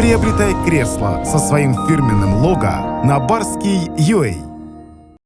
Приобретай кресло со своим фирменным лого на барский барский.ua.